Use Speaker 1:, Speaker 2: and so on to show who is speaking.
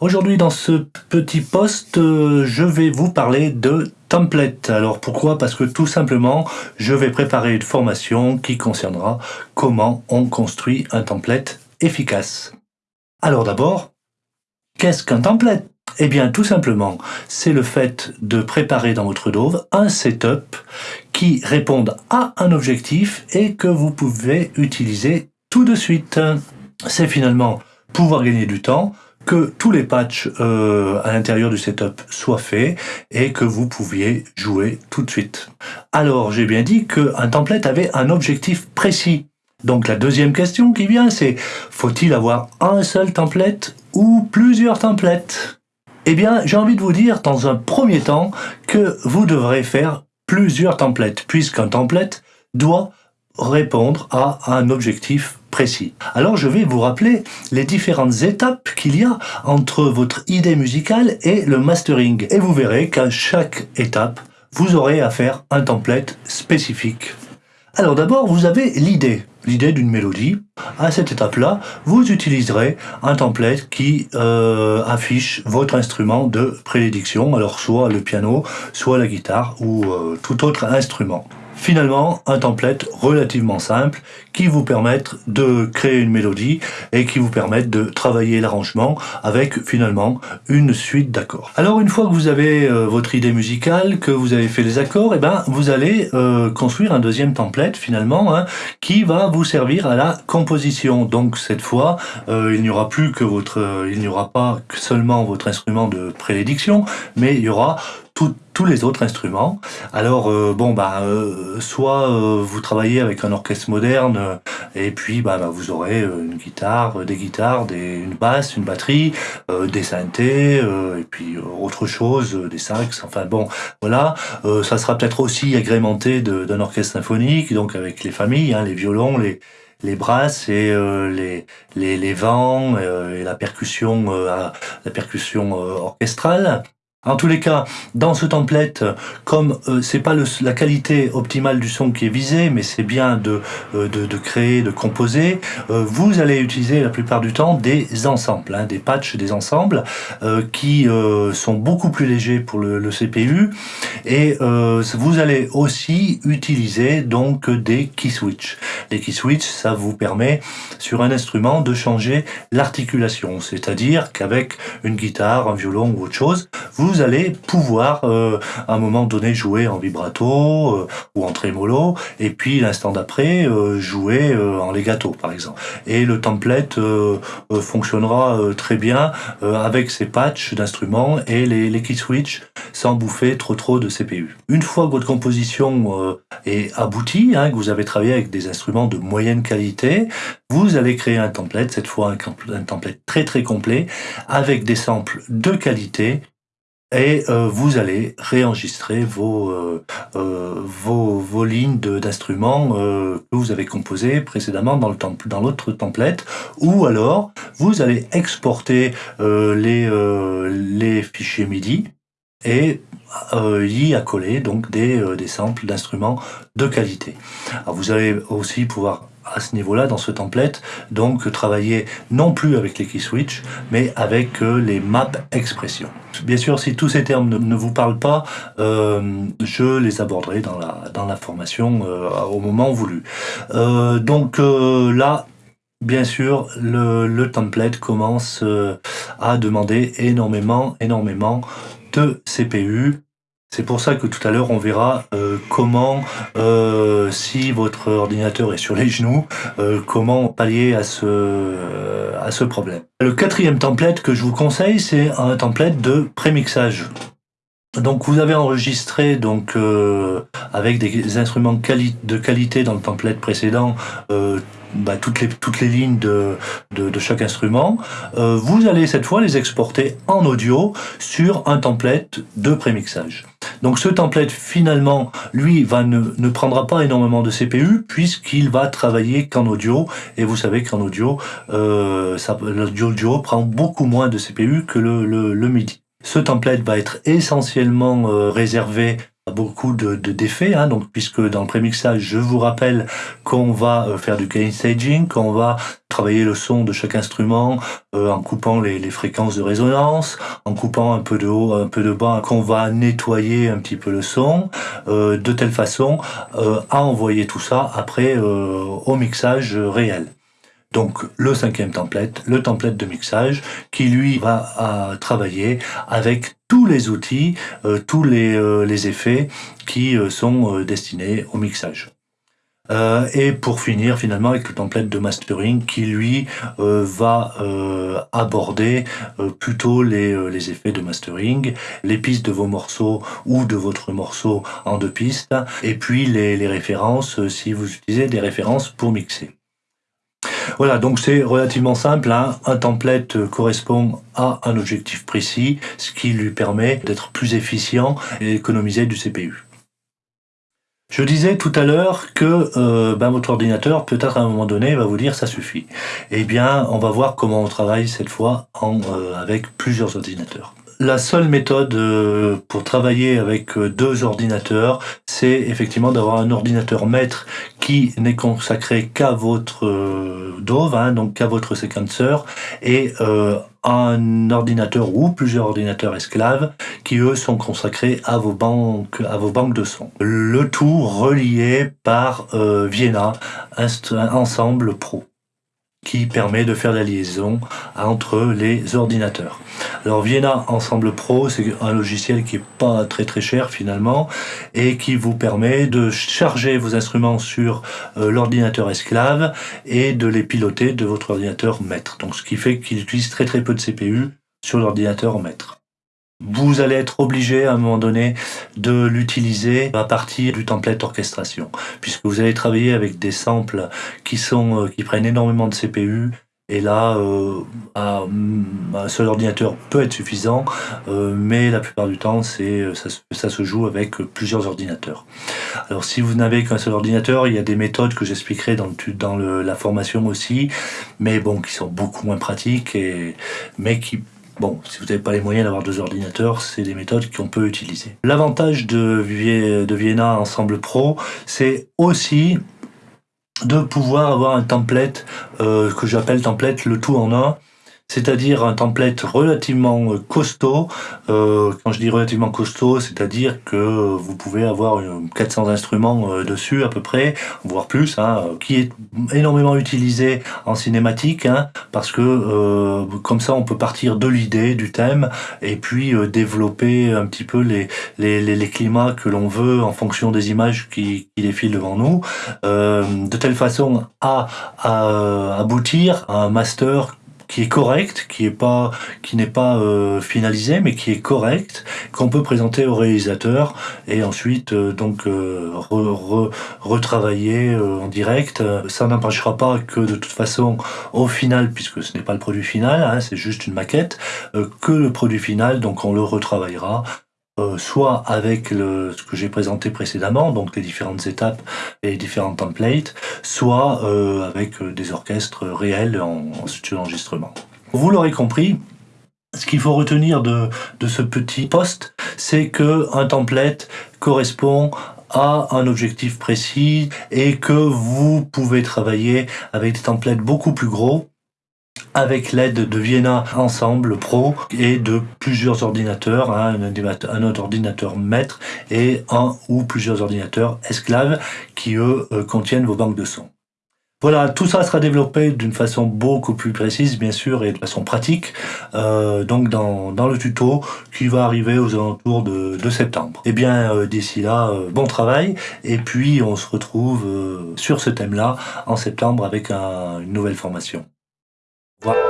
Speaker 1: Aujourd'hui dans ce petit post, je vais vous parler de template. Alors pourquoi? Parce que tout simplement, je vais préparer une formation qui concernera comment on construit un template efficace. Alors d'abord, qu'est-ce qu'un template? Eh bien tout simplement, c'est le fait de préparer dans votre Dove un setup qui réponde à un objectif et que vous pouvez utiliser tout de suite. C'est finalement pouvoir gagner du temps, que tous les patchs euh, à l'intérieur du setup soient faits et que vous pouviez jouer tout de suite. Alors, j'ai bien dit qu'un template avait un objectif précis. Donc la deuxième question qui vient, c'est faut-il avoir un seul template ou plusieurs templates? Eh bien, j'ai envie de vous dire dans un premier temps que vous devrez faire plusieurs templates, puisqu'un template doit répondre à un objectif Alors je vais vous rappeler les différentes étapes qu'il y a entre votre idée musicale et le mastering. Et vous verrez qu'à chaque étape, vous aurez à faire un template spécifique. Alors d'abord, vous avez l'idée, l'idée d'une mélodie. À cette étape-là, vous utiliserez un template qui euh, affiche votre instrument de prédilection, alors soit le piano, soit la guitare ou euh, tout autre instrument. Finalement, un template relativement simple qui vous permette de créer une mélodie et qui vous permette de travailler l'arrangement avec finalement une suite d'accords. Alors une fois que vous avez euh, votre idée musicale, que vous avez fait les accords, et eh ben vous allez euh, construire un deuxième template finalement hein, qui va vous servir à la composition. Donc cette fois, euh, il n'y aura plus que votre, il n'y aura pas seulement votre instrument de prédilection, mais il y aura tous les autres instruments. Alors euh, bon bah euh, soit euh, vous travaillez avec un orchestre moderne et puis bah, bah vous aurez une guitare, des guitares, des, une basse, une batterie, des synthés et puis autre chose, des sax. Enfin bon voilà, ça sera peut-être aussi agrémenté d'un orchestre symphonique donc avec les familles, hein, les violons, les les brasses et les, les, les vents et la percussion la percussion orchestrale en tous les cas, dans ce template, comme euh, c'est pas la qualité optimale du son qui est visée, mais c'est bien de, euh, créer, de composer, euh, vous allez utiliser la plupart du temps des ensembles, hein, des patchs, des ensembles, qui sont beaucoup plus légers pour le, CPU, et vous allez aussi utiliser donc des key. Les key switch, ça vous permet sur un instrument de changer l'articulation, c'est-à-dire qu'avec une guitare, un violon ou autre chose, vous allez pouvoir euh, à un moment donné jouer en vibrato euh, ou en trémolo et puis l'instant d'après euh, jouer en legato par exemple. Et le template fonctionnera très bien avec ces patchs d'instruments et les, les key switch sans bouffer trop trop de CPU. Une fois que votre composition est aboutie, hein, que vous avez travaillé avec des instruments de moyenne qualité, vous allez créer un template, cette fois un, template très très complet, avec des samples de qualité. Et euh, vous allez réenregistrer vos, euh, euh, vos, vos, lignes d'instruments que vous avez composées précédemment dans l'autre template, ou alors vous allez exporter les, les fichiers MIDI et y accoler donc des, des samples d'instruments de qualité. Alors vous allez aussi pouvoir à ce niveau-là, dans ce template, donc travailler non plus avec les key switch, mais avec euh, les maps expression. Bien sûr, si tous ces termes ne, vous parlent pas, euh, je les aborderai dans la, dans la formation euh, au moment voulu. donc là, bien sûr, le, le template commence à demander énormément, énormément CPU, c'est pour ça que tout à l'heure, on verra euh, comment, euh, si votre ordinateur est sur les genoux, euh, comment pallier à ce, à ce problème. Le quatrième template que je vous conseille, c'est un template de prémixage. Donc vous avez enregistré donc avec des instruments de qualité dans le template précédent bah, toutes, les, toutes les lignes de, de, chaque instrument. Euh, vous allez cette fois les exporter en audio sur un template de prémixage. Donc ce template finalement, lui, va ne, prendra pas énormément de CPU puisqu'il va travailler qu'en audio. Et vous savez qu'en audio, euh, l'audio prend beaucoup moins de CPU que le, le MIDI. Ce template va être essentiellement euh, réservé beaucoup de d'effets, hein, donc puisque dans le prémixage, je vous rappelle qu'on va euh, faire du gain staging, qu'on va travailler le son de chaque instrument euh, en coupant les, les, fréquences de résonance, en coupant un peu de haut, un peu de bas, qu'on va nettoyer un petit peu le son, euh, de telle façon à envoyer tout ça après au mixage réel. Donc le cinquième template, le template de mixage, qui lui va travailler avec tous les outils, euh, tous les, euh, les, effets qui euh, sont destinés au mixage. et pour finir finalement avec le template de mastering qui lui va aborder plutôt les, les, effets de mastering, les pistes de vos morceaux ou de votre morceau en deux pistes, et puis les, les références si vous utilisez des références pour mixer. Voilà, donc c'est relativement simple. Hein. Un template correspond à un objectif précis, ce qui lui permet d'être plus efficient et d'économiser du CPU. Je disais tout à l'heure que euh, ben, votre ordinateur, peut-être à un moment donné, va vous dire ça suffit. Eh bien, on va voir comment on travaille cette fois euh, avec plusieurs ordinateurs. La seule méthode euh, pour travailler avec deux ordinateurs, c'est effectivement d'avoir un ordinateur maître qui n'est consacré qu'à votre euh, Dove, hein, donc qu'à votre séquenceur, et euh, un ordinateur ou plusieurs ordinateurs esclaves qui eux sont consacrés à vos banques, à vos banques de sons. Le tout relié par euh, Vienna, ensemble pro qui permet de faire la liaison entre les ordinateurs. Alors Vienna Ensemble Pro, c'est un logiciel qui est pas très très cher finalement et qui vous permet de charger vos instruments sur euh, l'ordinateur esclave et de les piloter de votre ordinateur maître. Donc ce qui fait qu'il utilise très très peu de CPU sur l'ordinateur maître vous allez être obligé à un moment donné de l'utiliser à partir du template orchestration, puisque vous allez travailler avec des samples qui sont euh, qui prennent énormément de CPU. Et là, euh, un seul ordinateur peut être suffisant, euh, mais la plupart du temps, ça, se joue avec plusieurs ordinateurs. Alors, si vous n'avez qu'un seul ordinateur, il y a des méthodes que j'expliquerai dans, la formation aussi, mais bon, qui sont beaucoup moins pratiques, et, mais qui Bon, si vous n'avez pas les moyens d'avoir deux ordinateurs, c'est des méthodes qu'on peut utiliser. L'avantage de, Vienna Ensemble Pro, c'est aussi de pouvoir avoir un template euh, que j'appelle template le tout en un, c'est-à-dire un template relativement euh, costaud. Euh, quand je dis relativement costaud, c'est-à-dire que vous pouvez avoir 400 instruments euh, dessus à peu près, voire plus, hein, qui est énormément utilisé en cinématique, hein, parce que euh, comme ça on peut partir de l'idée, du thème, et puis euh, développer un petit peu les, les, les, climats que l'on veut en fonction des images qui, qui défilent devant nous, de telle façon à, à aboutir à un master qui est correct, qui pas, qui n'est pas euh, finalisé, mais qui est correct, qu'on peut présenter au réalisateur et ensuite euh, donc euh, retravailler en direct. Ça n'empêchera pas que de toute façon, au final, puisque ce n'est pas le produit final, hein, c'est juste une maquette, que le produit final, donc on le retravaillera euh, soit avec le, ce que j'ai présenté précédemment, donc les différentes étapes et les différents templates, soit euh, avec euh, des orchestres réels en, en studio d'enregistrement. Vous l'aurez compris, ce qu'il faut retenir de, de ce petit poste, c'est que un template correspond à un objectif précis et que vous pouvez travailler avec des templates beaucoup plus gros avec l'aide de Vienna Ensemble Pro et de plusieurs ordinateurs, hein, un, ordinateur maître et un ou plusieurs ordinateurs esclaves qui eux euh, contiennent vos banques de sons. Voilà, tout ça sera développé d'une façon beaucoup plus précise, bien sûr, et de façon pratique, euh, donc dans, le tuto qui va arriver aux alentours de, septembre. Eh bien, euh, d'ici là, bon travail, et puis on se retrouve sur ce thème-là en septembre avec un, une nouvelle formation. What?